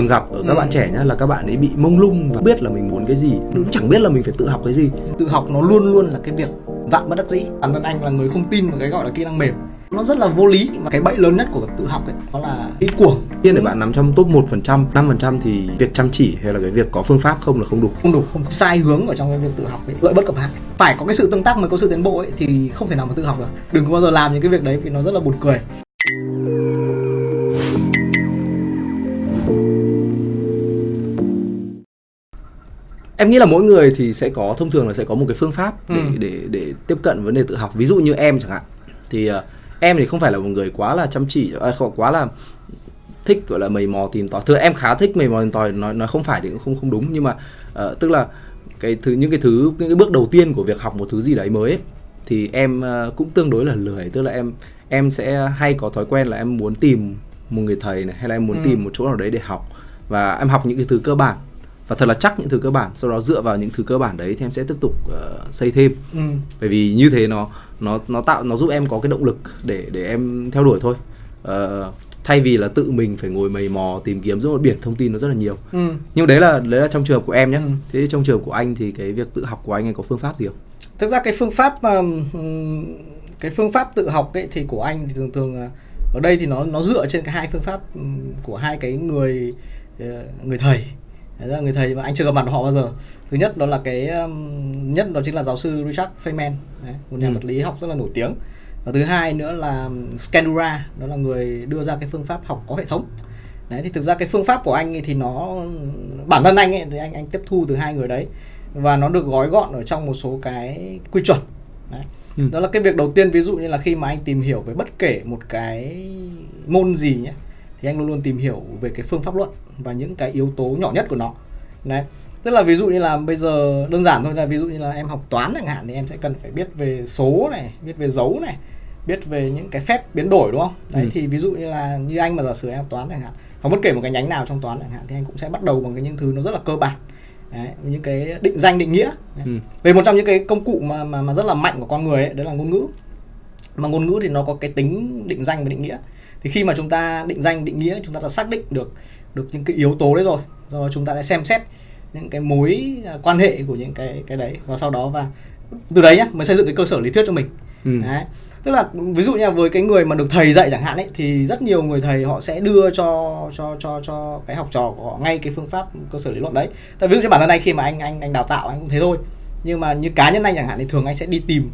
thường gặp ở các Ừ. bạn trẻ nhá là các bạn ấy bị mông lung và không biết là mình muốn cái gì. Cũng chẳng biết là mình phải tự học cái gì. Tự học nó luôn luôn là cái việc vạn bất đắc dĩ. Bản thân anh là người không tin vào cái gọi là kỹ năng mềm. Nó rất là vô lý mà cái bẫy lớn nhất của việc tự học ấy đó là ý cuồng. Tiên để bạn nằm trong top 1%, 5% thì việc chăm chỉ hay là cái việc có phương pháp không là không đủ. không đủ không sai hướng ở trong cái việc tự học ấy lợi bất cập hại. Phải có cái sự tương tác mới có sự tiến bộ ấy thì không thể nào mà tự học được. Đừng có bao giờ làm những cái việc đấy vì nó rất là buồn cười Em nghĩ là mỗi người thì sẽ có thông thường là sẽ có một cái phương pháp để Ừ. để để tiếp cận vấn đề tự học. Ví dụ như em chẳng hạn thì ờ, em thì không phải là một người quá là chăm chỉ à, không quá là thích gọi là mày mò tìm tòi. Thực ra em khá thích mày mò tìm tòi nói nói không phải thì cũng không không đúng nhưng mà ờ, tức là cái thứ những cái thứ những cái bước đầu tiên của việc học một thứ gì đấy mới ấy, thì em ờ, cũng tương đối là lười tức là em em sẽ hay có thói quen là em muốn tìm một người thầy này hay là em muốn Ừ. tìm một chỗ nào đấy để học và em học những cái thứ cơ bản và thật là chắc những thứ cơ bản sau đó dựa vào những thứ cơ bản đấy thì em sẽ tiếp tục ờ, xây thêm ừ. bởi vì như thế nó nó nó tạo nó giúp em có cái động lực để để em theo đuổi thôi Ờ, thay vì là tự mình phải ngồi mày mò tìm kiếm giữa một biển thông tin nó rất là nhiều Ừ. nhưng đấy là đấy là trong trường hợp của em nhé Ừ. thế trong trường hợp của anh thì cái việc tự học của anh ấy có phương pháp gì không thực ra cái phương pháp cái phương pháp tự học ấy thì của anh thì thường thường ở đây thì nó nó dựa trên cái hai phương pháp của hai cái người ờ, người thầy Đấy là người thầy mà anh chưa gặp mặt họ bao giờ thứ nhất đó là cái ừm, nhất đó chính là giáo sư Richard Feynman đấy, một nhà Ừ. vật lý học rất là nổi tiếng và thứ hai nữa là Scandura đó là người đưa ra cái phương pháp học có hệ thống đấy thì thực ra cái phương pháp của anh ấy thì nó bản thân anh ấy thì anh anh tiếp thu từ hai người đấy và nó được gói gọn ở trong một số cái quy chuẩn đấy. Ừ. đó là cái việc đầu tiên ví dụ như là khi mà anh tìm hiểu về bất kể một cái môn gì nhé thì anh luôn luôn tìm hiểu về cái phương pháp luận và những cái yếu tố nhỏ nhất của nó. Đấy. Tức là ví dụ như là bây giờ đơn giản thôi là ví dụ như là em học toán chẳng hạn thì em sẽ cần phải biết về số này biết về dấu này biết về những cái phép biến đổi đúng không? Đấy Ừ. thì ví dụ như là như anh mà giả sử em học toán chẳng hạn hoặc bất kể một cái nhánh nào trong toán chẳng hạn thì anh cũng sẽ bắt đầu bằng cái những thứ nó rất là cơ bản. Đấy, những cái định danh định nghĩa. Đấy. Ừ. về một trong những cái công cụ mà mà, mà rất là mạnh của con người ấy, đấy là ngôn ngữ. Mà ngôn ngữ thì nó có cái tính định danh và định nghĩa thì khi mà chúng ta định danh định nghĩa chúng ta đã xác định được được những cái yếu tố đấy rồi do đó chúng ta sẽ xem xét những cái mối à, quan hệ của những cái cái đấy và sau đó và từ đấy nhá mới xây dựng cái cơ sở lý thuyết cho mình. Ừ. đấy. Tức là ví dụ như là với cái người mà được thầy dạy chẳng hạn ấy thì rất nhiều người thầy họ sẽ đưa cho cho cho cho cái học trò của họ ngay cái phương pháp cơ sở lý luận đấy. Tại ví dụ như bản thân anh khi mà anh anh anh đào tạo anh cũng thế thôi. Nhưng mà như cá nhân anh chẳng hạn thì thường anh sẽ đi tìm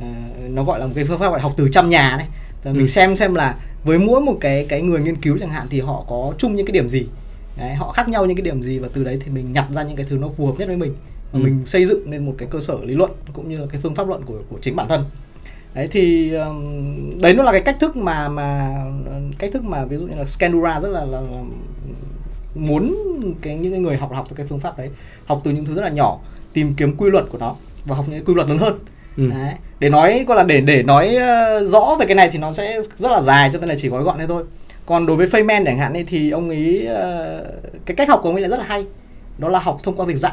ờ, nó gọi là một cái phương pháp gọi là học từ trăm nhà này. Mình Ừ. xem xem là với mỗi một cái cái người nghiên cứu chẳng hạn thì họ có chung những cái điểm gì? Đấy, họ khác nhau những cái điểm gì và từ đấy thì mình nhặt ra những cái thứ nó phù hợp nhất với mình và Ừ. mình xây dựng nên một cái cơ sở lý luận cũng như là cái phương pháp luận của của chính bản thân. Đấy thì um, đấy nó là cái cách thức mà mà cách thức mà ví dụ như là Scandura rất là, là, là muốn cái những cái người học học từ cái phương pháp đấy học từ những thứ rất là nhỏ tìm kiếm quy luật của nó và học những cái quy luật lớn hơn Ừ. đấy. để nói gọi là để để nói ờ, rõ về cái này thì nó sẽ rất là dài cho nên là chỉ gói gọn thế thôi còn đối với Feynman chẳng hạn ấy, thì ông ấy ờ, cái cách học của ông ấy là rất là hay đó là học thông qua việc dạy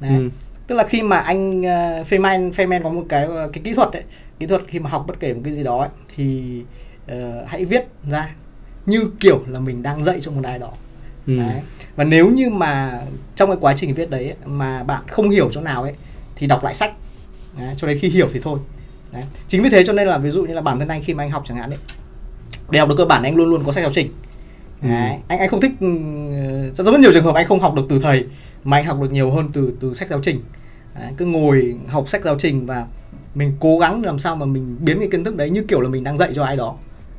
đấy. Ừ. tức là khi mà anh uh, Feynman Feynman có một cái ờ, cái kỹ thuật ấy kỹ thuật khi mà học bất kể một cái gì đó ấy, thì ờ, hãy viết ra như kiểu là mình đang dạy cho một ai đó Ừ. đấy. và nếu như mà trong cái quá trình viết đấy ấy, mà bạn không hiểu chỗ nào ấy thì đọc lại sách đấy, cho đến khi hiểu thì thôi đấy. chính vì thế cho nên là ví dụ như là bản thân anh khi mà anh học chẳng hạn ấy để học được cơ bản anh luôn luôn có sách giáo trình Ừ. Đấy. anh anh không thích ừ, rất rất nhiều trường hợp anh không học được từ thầy mà anh học được nhiều hơn từ từ sách giáo trình đấy, cứ ngồi học sách giáo trình và mình cố gắng làm sao mà mình biến cái kiến thức đấy như kiểu là mình đang dạy cho ai đó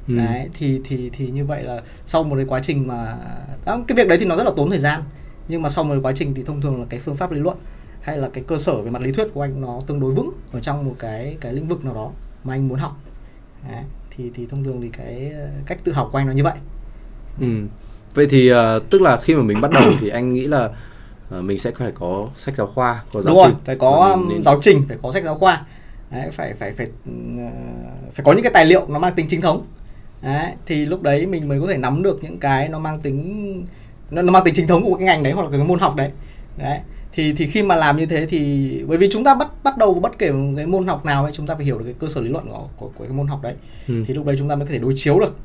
Ừ. đấy thì thì thì như vậy là sau một cái quá trình mà đó, cái việc đấy thì nó rất là tốn thời gian nhưng mà sau một cái quá trình thì thông thường là cái phương pháp lý luận hay là cái cơ sở về mặt lý thuyết của anh nó tương đối vững ở trong một cái cái lĩnh vực nào đó mà anh muốn học. Đấy, thì thì thông thường thì cái cách tự học của anh nó như vậy. Ừ. Vậy thì ờ, tức là khi mà mình bắt đầu thì anh nghĩ là ờ, mình sẽ phải có sách giáo khoa, có giáo đúng rồi trình. phải có mình nên- giáo trình phải có sách giáo khoa. Đấy, phải phải phải ờ, phải có những cái tài liệu nó mang tính chính thống. Đấy, thì lúc đấy mình mới có thể nắm được những cái nó mang tính nó, nó mang tính chính thống của cái ngành đấy hoặc là cái môn học đấy. Đấy thì thì khi mà làm như thế thì bởi vì chúng ta bắt bắt đầu bất kể cái môn học nào ấy chúng ta phải hiểu được cái cơ sở lý luận của của, của cái môn học đấy Ừ. thì lúc đấy chúng ta mới có thể đối chiếu được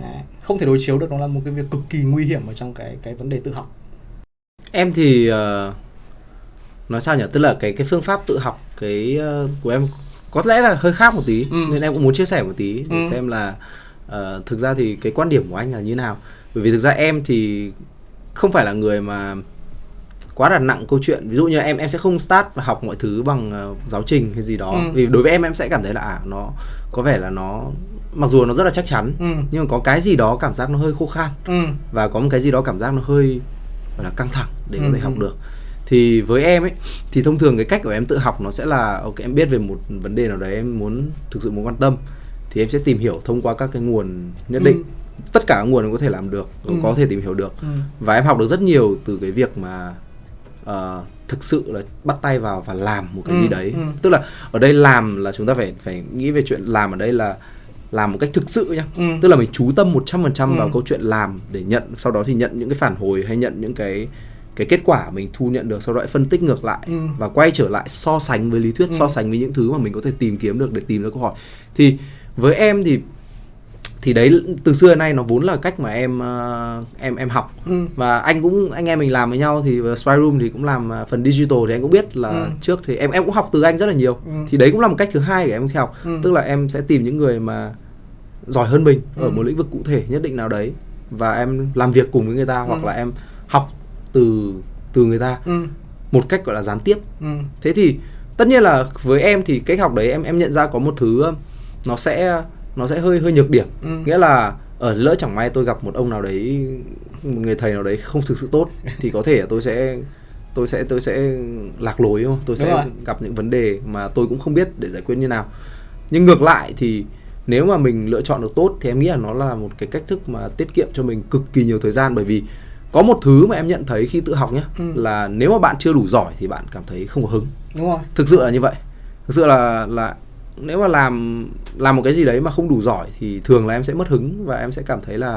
Đấy. không thể đối chiếu được nó là một cái việc cực kỳ nguy hiểm ở trong cái cái vấn đề tự học em thì uh, nói sao nhỉ tức là cái cái phương pháp tự học cái uh, của em có lẽ là hơi khác một tí ừ. nên em cũng muốn chia sẻ một tí để ừ. xem là uh, thực ra thì cái quan điểm của anh là như nào bởi vì thực ra em thì không phải là người mà quá là nặng câu chuyện ví dụ như em em sẽ không start và học mọi thứ bằng uh, giáo trình hay gì đó ừ. vì đối với em em sẽ cảm thấy là à nó có vẻ là nó mặc dù nó rất là chắc chắn ừ. nhưng mà có cái gì đó cảm giác nó hơi khô khan ừ. và có một cái gì đó cảm giác nó hơi gọi là căng thẳng để ừ. có thể học ừ. được thì với em ấy thì thông thường cái cách của em tự học nó sẽ là ok em biết về một vấn đề nào đấy em muốn thực sự muốn quan tâm thì em sẽ tìm hiểu thông qua các cái nguồn nhất định ừ. tất cả các nguồn em có thể làm được ừ. có thể tìm hiểu được ừ. và em học được rất nhiều từ cái việc mà uh, thực sự là bắt tay vào và làm một cái ừ. gì đấy ừ. tức là ở đây làm là chúng ta phải phải nghĩ về chuyện làm ở đây là làm một cách thực sự nhá ừ. tức là mình chú tâm 100% ừ. vào câu chuyện làm để nhận sau đó thì nhận những cái phản hồi hay nhận những cái cái kết quả mình thu nhận được sau đó lại phân tích ngược lại ừ. và quay trở lại so sánh với lý thuyết ừ. so sánh với những thứ mà mình có thể tìm kiếm được để tìm ra câu hỏi thì với em thì thì đấy từ xưa đến nay nó vốn là cách mà em uh, em em học ừ. và anh cũng anh em mình làm với nhau thì Spy Room thì cũng làm uh, phần digital thì anh cũng biết là ừ. trước thì em em cũng học từ anh rất là nhiều ừ. thì đấy cũng là một cách thứ hai để em khi học ừ. tức là em sẽ tìm những người mà giỏi hơn mình ừ. ở một lĩnh vực cụ thể nhất định nào đấy và em làm việc cùng với người ta ừ. hoặc là em học từ từ người ta ừ. một cách gọi là gián tiếp ừ. thế thì tất nhiên là với em thì cách học đấy em em nhận ra có một thứ nó sẽ nó sẽ hơi hơi nhược điểm. Ừ. nghĩa là ở lỡ chẳng may tôi gặp một ông nào đấy một người thầy nào đấy không thực sự tốt thì có thể tôi sẽ tôi sẽ tôi sẽ lạc lối không? Tôi sẽ gặp những vấn đề mà tôi cũng không biết để giải quyết như nào. Nhưng ngược lại thì nếu mà mình lựa chọn được tốt thì em nghĩ là nó là một cái cách thức mà tiết kiệm cho mình cực kỳ nhiều thời gian. Bởi vì có một thứ mà em nhận thấy khi tự học nhé ừ. là nếu mà bạn chưa đủ giỏi thì bạn cảm thấy không có hứng. Đúng rồi. Thực sự là như vậy. Thực sự là là nếu mà làm làm một cái gì đấy mà không đủ giỏi thì thường là em sẽ mất hứng và em sẽ cảm thấy là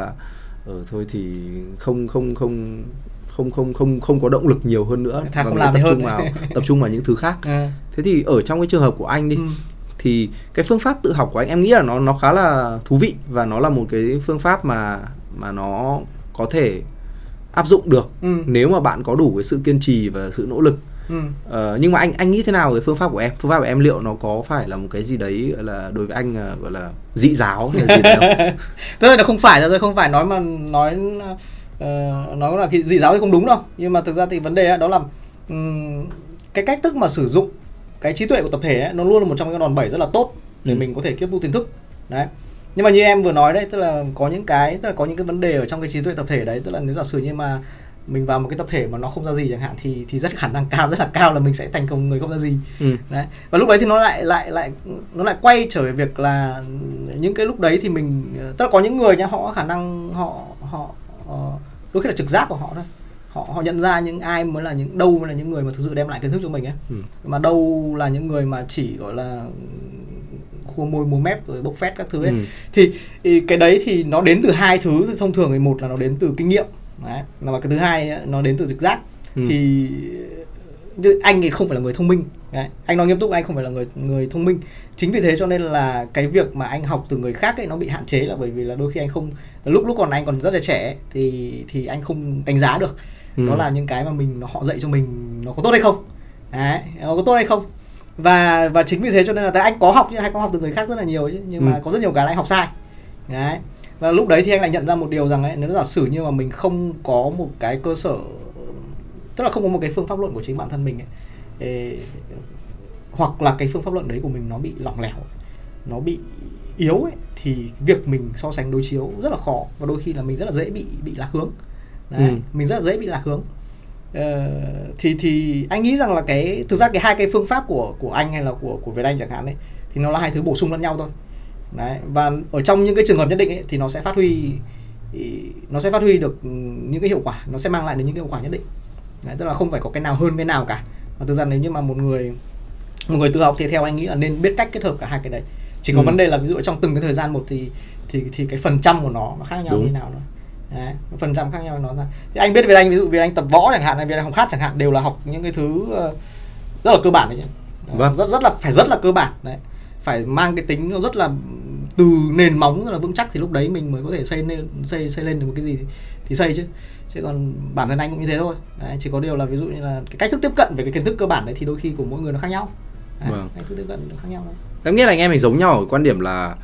ở ờ, thôi thì không không không không không không không có động lực nhiều hơn nữa Thà không làm tập hơn. trung vào tập trung vào những thứ khác à. thế thì ở trong cái trường hợp của anh đi ừ. thì cái phương pháp tự học của anh em nghĩ là nó nó khá là thú vị và nó là một cái phương pháp mà mà nó có thể áp dụng được ừ. nếu mà bạn có đủ cái sự kiên trì và sự nỗ lực Ừ. Uh, nhưng mà anh anh nghĩ thế nào về phương pháp của em? Phương pháp của em liệu nó có phải là một cái gì đấy là đối với anh uh, gọi là dị giáo hay là gì đấy không? Tức là không phải là tôi không phải nói mà nói uh, nói là cái dị giáo thì không đúng đâu. Nhưng mà thực ra thì vấn đề đó là um, cái cách thức mà sử dụng cái trí tuệ của tập thể ấy, nó luôn là một trong những đòn bẩy rất là tốt để ừ. mình có thể tiếp thu kiến thức. Đấy. Nhưng mà như em vừa nói đấy tức là có những cái tức là có những cái vấn đề ở trong cái trí tuệ tập thể đấy tức là nếu giả sử như mà mình vào một cái tập thể mà nó không ra gì chẳng hạn thì thì rất khả năng cao rất là cao là mình sẽ thành công người không ra gì. Ừ. đấy. Và lúc đấy thì nó lại lại lại nó lại quay trở về việc là những cái lúc đấy thì mình tức là có những người nhá họ có khả năng họ họ ờ, đôi khi là trực giác của họ thôi. Họ họ nhận ra những ai mới là những đâu mới là những người mà thực sự đem lại kiến thức cho mình ấy. Ừ. mà đâu là những người mà chỉ gọi là khua môi múa mép rồi bốc phét các thứ ấy. Ừ. thì, thì cái đấy thì nó đến từ hai thứ. Thông thường thì một là nó đến từ kinh nghiệm đấy. Và cái thứ hai nó đến từ trực giác. Ừ. thì anh thì không phải là người thông minh. Đấy. anh nói nghiêm túc anh không phải là người người thông minh. Chính vì thế cho nên là cái việc mà anh học từ người khác ấy nó bị hạn chế là bởi vì là đôi khi anh không lúc lúc còn anh còn rất là trẻ thì thì anh không đánh giá được. Ừ. đó là những cái mà mình họ dạy cho mình nó có tốt hay không. Đấy nó có tốt hay không. Và và chính vì thế cho nên là anh có học nhưng anh có học từ người khác rất là nhiều chứ nhưng ừ. mà có rất nhiều cái là anh học sai. Đấy và lúc đấy thì anh lại nhận ra một điều rằng ấy nếu giả sử như mà mình không có một cái cơ sở tức là không có một cái phương pháp luận của chính bản thân mình ấy, ê, hoặc là cái phương pháp luận đấy của mình nó bị lỏng lẻo nó bị yếu ấy thì việc mình so sánh đối chiếu rất là khó và đôi khi là mình rất là dễ bị bị lạc hướng. Đấy, ừ. mình rất là dễ bị lạc hướng. Ờ, thì thì anh nghĩ rằng là cái thực ra cái hai cái phương pháp của của anh hay là của của Việt Anh chẳng hạn ấy thì nó là hai thứ bổ sung lẫn nhau thôi đấy và ở trong những cái trường hợp nhất định ấy, thì nó sẽ phát huy nó sẽ phát huy được những cái hiệu quả nó sẽ mang lại được những cái hiệu quả nhất định. Đấy, tức là không phải có cái nào hơn cái nào cả. Và thực ra nếu như mà một người một người tự học thì theo anh nghĩ là nên biết cách kết hợp cả hai cái đấy. Chỉ có ừ. vấn đề là ví dụ trong từng cái thời gian một thì thì thì cái phần trăm của nó nó khác nhau Đúng. như nào nữa Đấy, phần trăm khác nhau nó ra. Thì anh biết về anh ví dụ vì anh tập võ chẳng hạn hay vì anh học hát chẳng hạn đều là học những cái thứ ờ, rất là cơ bản đấy chứ. Vâng. rất rất là phải rất là cơ bản đấy phải mang cái tính nó rất là từ nền móng rất là vững chắc thì lúc đấy mình mới có thể xây lên xây xây lên được một cái gì thì, thì xây chứ chứ còn bản thân anh cũng như thế thôi đấy, chỉ có điều là ví dụ như là cái cách thức tiếp cận về cái kiến thức cơ bản đấy thì đôi khi của mỗi người nó khác nhau đấy, Vâng. cách thức tiếp cận nó khác nhau thôi. em nghĩ là anh em mình giống nhau ở quan điểm là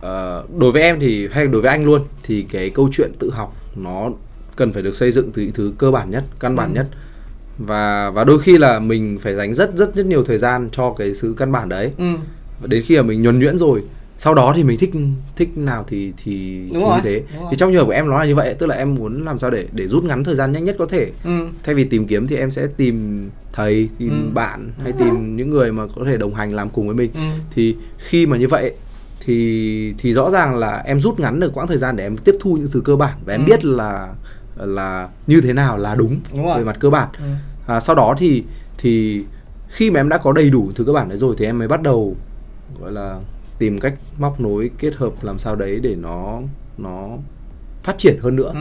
ờ, đối với em thì hay đối với anh luôn thì cái câu chuyện tự học nó cần phải được xây dựng từ những thứ cơ bản nhất căn bản Ừ. nhất và và đôi khi là mình phải dành rất rất rất nhiều thời gian cho cái sự căn bản đấy ừ. Đến khi mà mình nhuần nhuyễn rồi sau đó thì mình thích thích nào thì thì, Đúng thì rồi, như thế đúng thì trong trường hợp của em nó là như vậy tức là em muốn làm sao để để rút ngắn thời gian nhanh nhất có thể Ừ. thay vì tìm kiếm thì em sẽ tìm thầy tìm Ừ. bạn hay tìm những người mà có thể đồng hành làm cùng với mình Ừ. thì khi mà như vậy thì thì rõ ràng là em rút ngắn được quãng thời gian để em tiếp thu những thứ cơ bản và em Ừ. biết là là như thế nào là đúng, Đúng rồi. về mặt cơ bản Ừ. à, sau đó thì thì khi mà em đã có đầy đủ thứ cơ bản đấy rồi thì em mới bắt đầu gọi là tìm cách móc nối kết hợp làm sao đấy để nó nó phát triển hơn nữa. Ừ.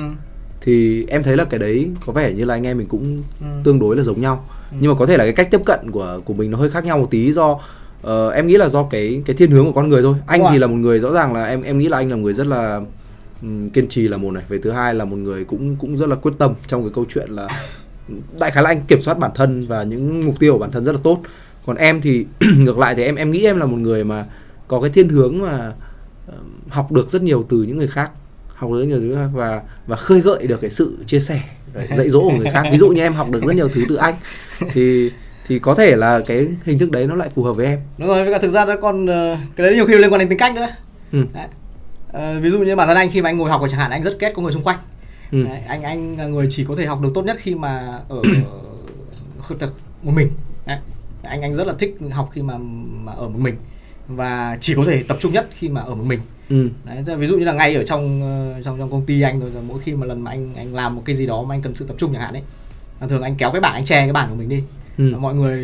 thì em thấy là cái đấy có vẻ như là anh em mình cũng Ừ. tương đối là giống nhau. Nhưng mà có thể là cái cách tiếp cận của của mình nó hơi khác nhau một tí do ờ, em nghĩ là do cái cái thiên hướng của con người thôi. Anh Đúng thì là một người rõ ràng là em em nghĩ là anh là một người rất là ừm, kiên trì là một này. Về thứ hai là một người cũng cũng rất là quyết tâm trong cái câu chuyện là đại khái là anh kiểm soát bản thân và những mục tiêu của bản thân rất là tốt còn em thì ngược lại thì em em nghĩ em là một người mà có cái thiên hướng mà học được rất nhiều từ những người khác học được rất nhiều khác và và khơi gợi được cái sự chia sẻ dạy dỗ của người khác ví dụ như em học được rất nhiều thứ từ anh thì thì có thể là cái hình thức đấy nó lại phù hợp với em đúng rồi với cả thực ra nó còn ờ, cái đấy nhiều khi liên quan đến tính cách nữa ừ. Đấy. Ờ, ví dụ như bản thân anh khi mà anh ngồi học chẳng hạn anh rất ghét có người xung quanh Ừ. Đấy, anh anh là người chỉ có thể học được tốt nhất khi mà ở khởi tập một mình Đấy. Anh anh rất là thích học khi mà mà ở một mình. Và chỉ có thể tập trung nhất khi mà ở một mình. Ừ. Đấy, ví dụ như là ngay ở trong ờ, trong trong công ty anh rồi, mỗi khi mà lần mà anh anh làm một cái gì đó mà anh cần sự tập trung chẳng hạn ấy là thường anh kéo cái bảng anh che cái bảng của mình đi. Ừ. Mọi người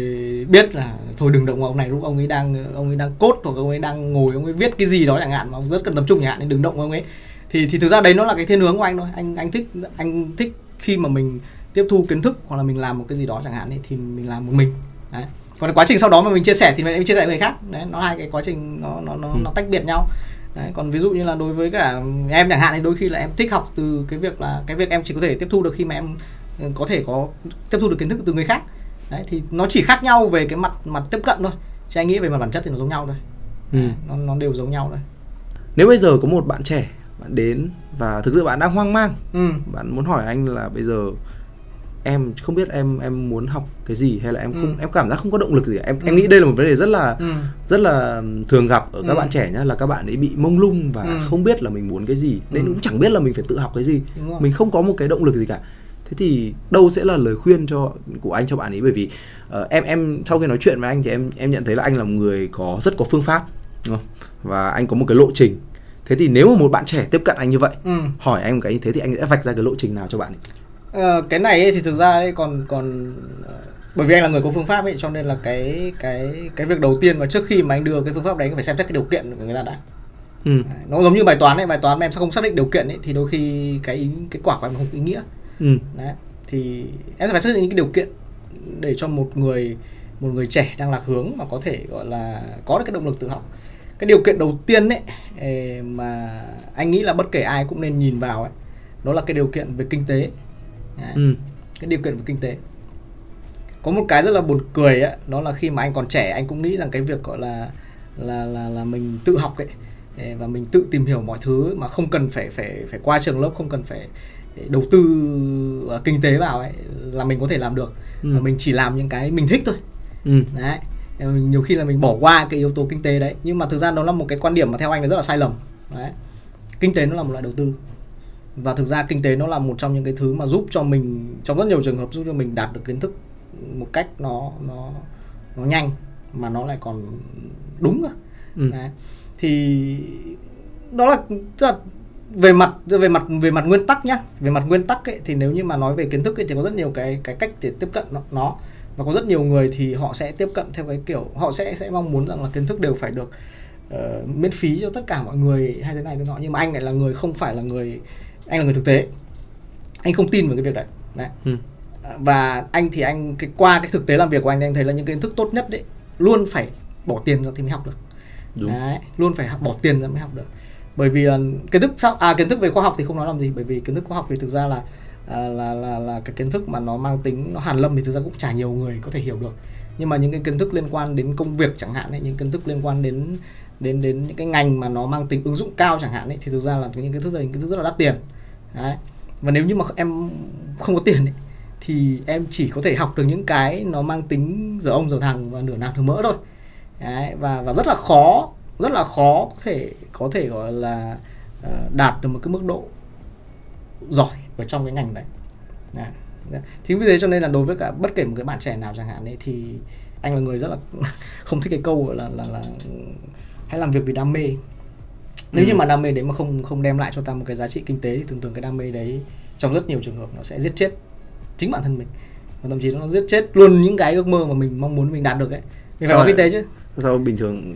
biết là thôi đừng động vào ông này lúc ông ấy đang ông ấy đang cốt hoặc ông ấy đang ngồi ông ấy viết cái gì đó chẳng hạn mà ông rất cần tập trung chẳng hạn nên đừng động vào ông ấy. Thì thì thực ra đấy nó là cái thiên hướng của anh thôi. Anh anh thích anh thích khi mà mình tiếp thu kiến thức hoặc là mình làm một cái gì đó chẳng hạn ấy, thì mình làm một mình. Đấy còn quá trình sau đó mà mình chia sẻ thì mình chia sẻ với người khác. Đấy nó hai cái quá trình nó nó nó, Ừ. nó tách biệt nhau. Đấy còn ví dụ như là đối với cả em chẳng hạn thì đôi khi là em thích học từ cái việc là cái việc em chỉ có thể tiếp thu được khi mà em ừ, có thể có tiếp thu được kiến thức từ người khác. Đấy thì nó chỉ khác nhau về cái mặt mặt tiếp cận thôi. Chứ anh nghĩ về mặt bản chất thì nó giống nhau thôi. Ừ. Nó nó đều giống nhau thôi. Nếu bây giờ có một bạn trẻ bạn đến và thực sự bạn đang hoang mang ừ. bạn muốn hỏi anh là bây giờ em không biết em em muốn học cái gì hay là em không Ừ. em cảm giác không có động lực gì em em Ừ. nghĩ đây là một vấn đề rất là ừ. rất là thường gặp ở các Ừ. bạn trẻ nhá là các bạn ấy bị mông lung và Ừ. không biết là mình muốn cái gì. Nên Ừ. cũng chẳng biết là mình phải tự học cái gì. Mình không có một cái động lực gì cả. Thế thì đâu sẽ là lời khuyên cho của anh cho bạn ấy? Bởi vì ờ, em em sau khi nói chuyện với anh thì em em nhận thấy là anh là một người có rất có phương pháp đúng không? Và anh có một cái lộ trình. Thế thì nếu mà một bạn trẻ tiếp cận anh như vậy ừ. hỏi anh một cái như thế thì anh sẽ vạch ra cái lộ trình nào cho bạn ấy Ờ, cái này ấy thì thực ra ấy còn còn ờ, bởi vì anh là người có phương pháp ấy cho nên là cái cái cái việc đầu tiên mà trước khi mà anh đưa cái phương pháp đấy phải xem xét cái điều kiện của người ta đã ừ. Nó giống như bài toán ấy bài toán mà em sẽ không xác định điều kiện ấy thì đôi khi cái ý, kết quả của em không ý nghĩa Ừ. đấy thì em sẽ phải xác định những cái điều kiện để cho một người một người trẻ đang lạc hướng mà có thể gọi là có được cái động lực tự học cái điều kiện đầu tiên ấy mà anh nghĩ là bất kể ai cũng nên nhìn vào ấy đó là cái điều kiện về kinh tế Đấy, Ừ. cái điều kiện về kinh tế. Có một cái rất là buồn cười ấy, đó là khi mà anh còn trẻ anh cũng nghĩ rằng cái việc gọi là là là là mình tự học ấy và mình tự tìm hiểu mọi thứ mà không cần phải phải phải qua trường lớp không cần phải đầu tư ờ, kinh tế vào ấy là mình có thể làm được. Ừ. và mình chỉ làm những cái mình thích thôi. Ừ. đấy. Nhiều khi là mình bỏ qua cái yếu tố kinh tế đấy. Nhưng mà thực ra nó là một cái quan điểm mà theo anh là rất là sai lầm. Đấy. Kinh tế nó là một loại đầu tư và thực ra kinh tế nó là một trong những cái thứ mà giúp cho mình trong rất nhiều trường hợp giúp cho mình đạt được kiến thức một cách nó nó nó nhanh mà nó lại còn đúng cơ Ừ. đấy. thì đó là, là về mặt về mặt về mặt nguyên tắc nhá về mặt nguyên tắc ấy, thì nếu như mà nói về kiến thức ấy, thì có rất nhiều cái cái cách để tiếp cận nó, nó và có rất nhiều người thì họ sẽ tiếp cận theo cái kiểu họ sẽ sẽ mong muốn rằng là kiến thức đều phải được ờ, miễn phí cho tất cả mọi người hay thế này thế nọ nhưng mà anh lại là người không phải là người anh là người thực tế. Anh không tin vào cái việc đấy. Đấy. Ừ. và anh thì anh cái qua cái thực tế làm việc của anh thì anh thấy là những kiến thức tốt nhất đấy luôn phải bỏ tiền ra thì mới học được. Đúng. Đấy, luôn phải học- bỏ tiền ra mới học được. Bởi vì là kiến thức sau à kiến thức về khoa học thì không nói làm gì bởi vì kiến thức khoa học thì thực ra là à, là là là cái kiến thức mà nó mang tính nó hàn lâm thì thực ra cũng chả nhiều người có thể hiểu được. Nhưng mà những cái kiến thức liên quan đến công việc chẳng hạn ấy, những kiến thức liên quan đến đến đến những cái ngành mà nó mang tính ứng dụng cao chẳng hạn ấy thì thực ra là những kiến thức này những kiến thức rất là đắt tiền đấy. Và nếu như mà em không có tiền ấy, thì em chỉ có thể học được những cái nó mang tính giờ ông giờ thằng và nửa nạc nửa mỡ thôi. Đấy, và và rất là khó rất là khó có thể có thể gọi là uh, đạt được một cái mức độ giỏi ở trong cái ngành đấy. Đấy. Thì vì thế cho nên là đối với cả bất kể một cái bạn trẻ nào chẳng hạn ấy thì anh là người rất là không thích cái câu là là là hãy làm việc vì đam mê nếu Ừ. như mà đam mê đấy mà không không đem lại cho ta một cái giá trị kinh tế thì thường thường cái đam mê đấy trong rất nhiều trường hợp nó sẽ giết chết chính bản thân mình. Và thậm chí nó giết chết luôn những cái ước mơ mà mình mong muốn mình đạt được ấy. Mình phải có kinh tế chứ. Sao bình thường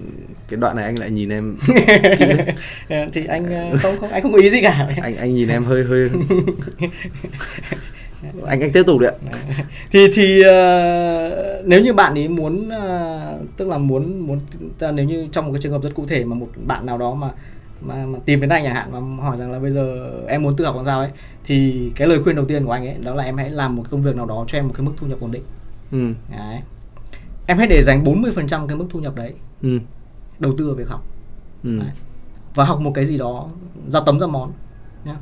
cái đoạn này anh lại nhìn em Ờ, thì anh ờ, không không anh không có ý gì cả. Anh anh nhìn em hơi hơi anh anh tiếp tục đấy ạ. Thì thì ờ, nếu như bạn ấy muốn ờ, tức là muốn muốn nếu như trong một cái trường hợp rất cụ thể mà một bạn nào đó mà mà, mà tìm đến anh chẳng hạn mà hỏi rằng là bây giờ em muốn tự học làm sao ấy thì cái lời khuyên đầu tiên của anh ấy đó là em hãy làm một công việc nào đó cho em một cái mức thu nhập ổn định. Ừ. Đấy. Em hãy để dành 40% cái mức thu nhập đấy ừ. đầu tư vào việc học. Ừ. Đấy. và học một cái gì đó ra tấm ra món nhá.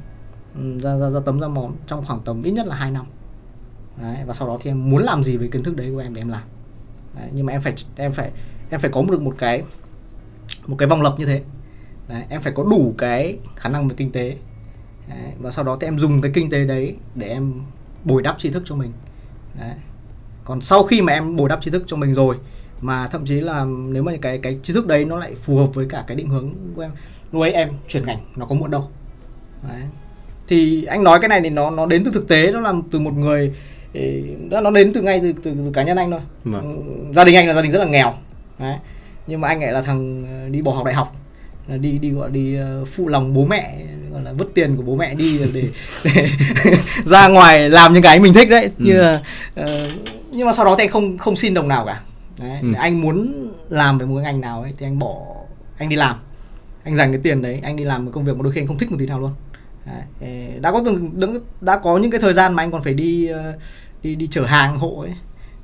Ừ, ra, ra ra tấm ra món trong khoảng tầm ít nhất là 2 năm. Đấy, và sau đó thì em muốn làm gì với kiến thức đấy của em để em làm. Đấy, nhưng mà em phải em phải em phải có được một cái một cái vòng lặp như thế đấy, em phải có đủ cái khả năng về kinh tế đấy, và sau đó thì em dùng cái kinh tế đấy để em bồi đắp tri thức cho mình đấy. còn sau khi mà em bồi đắp tri thức cho mình rồi mà thậm chí là nếu mà cái cái tri thức đấy nó lại phù hợp với cả cái định hướng của em lúc ấy em chuyển ngành nó có muộn đâu đấy. thì anh nói cái này thì nó nó đến từ thực tế nó là từ một người nó đến từ ngay từ, từ, từ cá nhân anh thôi Vâng. Ừ, gia đình anh là gia đình rất là nghèo đấy. nhưng mà anh lại là thằng ờ, đi bỏ học đại học đi đi gọi đi ờ, phụ lòng bố mẹ gọi là vứt tiền của bố mẹ đi để, để ra ngoài làm những cái mình thích đấy Ừ. như là, ờ, nhưng mà sau đó thì anh không không xin đồng nào cả đấy. Ừ. anh muốn làm về một cái ngành nào ấy thì anh bỏ anh đi làm anh dành cái tiền đấy anh đi làm một công việc mà đôi khi anh không thích một tí nào luôn đấy. Đã có từng đã, đã có những cái thời gian mà anh còn phải đi ờ, đi đi chở hàng hộ ấy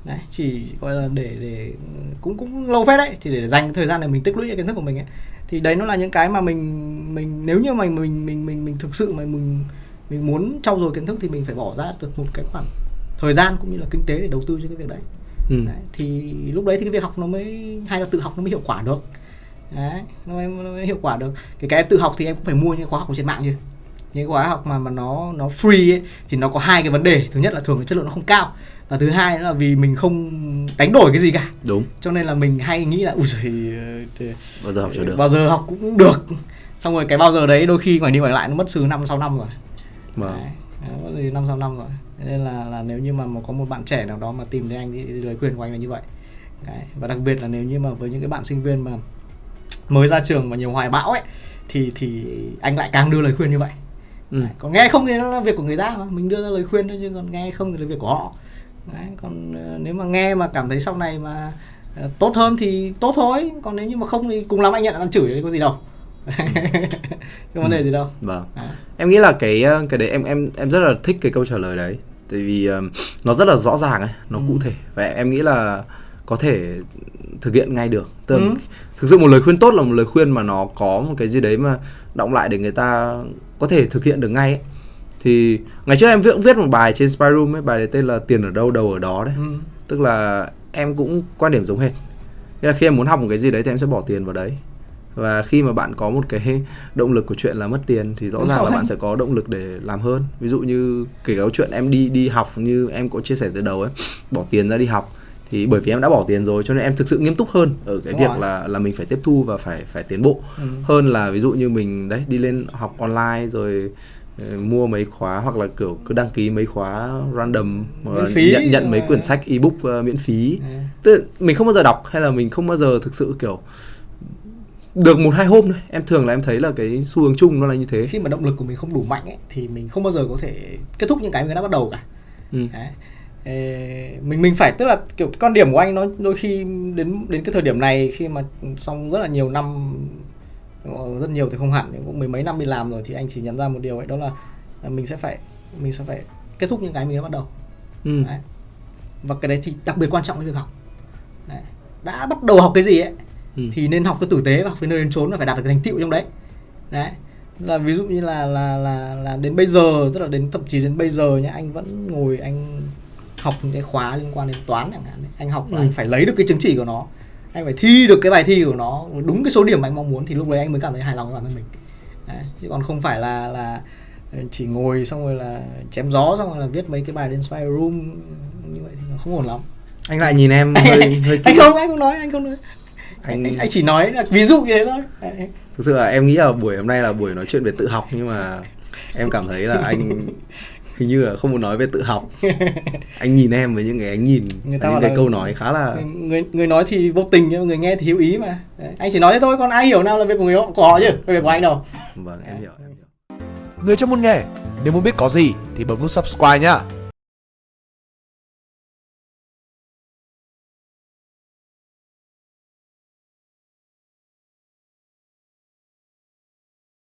đấy chỉ gọi là để để cũng cũng lâu phết đấy thì để dành cái thời gian để mình tích lũy cái kiến thức của mình ấy thì đấy nó là những cái mà mình mình nếu như mà mình mình mình mình thực sự mà mình mình muốn trau dồi kiến thức thì mình phải bỏ ra được một cái khoản thời gian cũng như là kinh tế để đầu tư cho cái việc đấy. Ừ. Đấy, thì lúc đấy thì cái việc học nó mới hay là tự học nó mới hiệu quả được. Đấy nó mới, nó mới hiệu quả được. Cái cái em tự học thì em cũng phải mua những khóa học trên mạng chứ. Những khóa học mà mà nó nó free ấy, thì nó có hai cái vấn đề. Thứ nhất là thường là chất lượng nó không cao và thứ hai nữa là vì mình không đánh đổi cái gì cả. Đúng. Cho nên là mình hay nghĩ là ui giời, thì bao giờ học chưa được? bao giờ học cũng được. Xong rồi cái bao giờ đấy đôi khi ngoài đi ngoài lại nó mất từ năm sáu năm rồi. Vâng. Đấy, đấy, mất từ năm sáu năm rồi. Nên là là nếu như mà, có một bạn trẻ nào đó mà tìm đến anh thì, thì lời khuyên của anh là như vậy. Đấy. và đặc biệt là nếu như mà với những cái bạn sinh viên mà mới ra trường và nhiều hoài bão ấy thì thì anh lại càng đưa lời khuyên như vậy. Ừ. Còn nghe không thì nó là việc của người ta mà mình đưa ra lời khuyên thôi chứ còn nghe không thì là việc của họ Đấy, còn ờ, nếu mà nghe mà cảm thấy sau này mà ờ, tốt hơn thì tốt thôi còn nếu như mà không thì cùng lắm anh nhận ăn chửi thì có gì đâu không vấn đề gì đâu vâng Đấy. em nghĩ là cái ờ, cái đấy em em em rất là thích cái câu trả lời đấy tại vì ờm, nó rất là rõ ràng ấy nó Ừ. cụ thể và em nghĩ là có thể thực hiện ngay được Tức Ừ. thực sự một lời khuyên tốt là một lời khuyên mà nó có một cái gì đấy mà động lại để người ta có thể thực hiện được ngay ấy. Thì ngày trước em viết viết một bài trên Spy Room ấy bài đấy tên là tiền ở đâu đầu ở đó đấy. Ừ. tức là em cũng quan điểm giống hệt. Nghĩa là khi em muốn học một cái gì đấy thì em sẽ bỏ tiền vào đấy. Và khi mà bạn có một cái động lực của chuyện là mất tiền thì rõ Đúng ràng là bạn sẽ có động lực để làm hơn. Ví dụ như kể cả chuyện em đi đi học như em có chia sẻ từ đầu ấy bỏ tiền ra đi học. Thì bởi vì em đã bỏ tiền rồi cho nên em thực sự nghiêm túc hơn ở cái Đúng việc rồi. là là mình phải tiếp thu và phải phải tiến bộ. Ừ. hơn là ví dụ như mình đấy đi lên học online rồi mua mấy khóa hoặc là kiểu cứ đăng ký mấy khóa random hoặc là Miễn phí. nhận nhận mấy Ờ. quyển sách ebook ờ, miễn phí Ừ. tức mình không bao giờ đọc hay là mình không bao giờ thực sự kiểu được một hai hôm thôi em thường là em thấy là cái xu hướng chung nó là như thế khi mà động lực của mình không đủ mạnh ấy, thì mình không bao giờ có thể kết thúc những cái mình đã bắt đầu cả ừ. Đấy. mình mình phải tức là kiểu con điểm của anh nó đôi khi đến đến cái thời điểm này khi mà xong rất là nhiều năm rất nhiều thì không hẳn cũng mười mấy năm đi làm rồi thì anh chỉ nhận ra một điều ấy đó là mình sẽ phải mình sẽ phải kết thúc những cái mình đã bắt đầu ừ. đấy. và cái đấy thì đặc biệt quan trọng với việc học đấy. đã bắt đầu học cái gì ấy ừ. thì nên học cái tử tế và học cái nơi đến trốn và phải đạt được cái thành tựu trong đấy đấy là ví dụ như là là là là đến bây giờ tức là đến thậm chí đến bây giờ nhá anh vẫn ngồi anh học những cái khóa liên quan đến toán chẳng hạn anh học là ừ. anh phải lấy được cái chứng chỉ của nó anh phải thi được cái bài thi của nó đúng cái số điểm mà anh mong muốn thì lúc đấy anh mới cảm thấy hài lòng với bản thân mình. Đấy. chứ còn không phải là là chỉ ngồi xong rồi là chém gió xong rồi là viết mấy cái bài đến spy room như vậy thì nó không ổn lắm. Anh lại nhìn em hơi hơi anh không anh không nói anh không nói. Anh anh, anh chỉ nói là ví dụ như thế thôi. Thực sự là em nghĩ là buổi hôm nay là buổi nói chuyện về tự học nhưng mà em cảm thấy là anh hình như là không muốn nói về tự học. Anh nhìn em với những cái anh nhìn người ta những cái câu nói khá là người người nói thì vô tình nhưng người nghe thì hiểu ý mà. Đấy. anh chỉ nói thế thôi còn ai hiểu nào là việc của người họ của họ chứ việc của anh đâu. Vâng em hiểu em hiểu. Người trong môn nghề nếu muốn biết có gì thì bấm nút subscribe nhá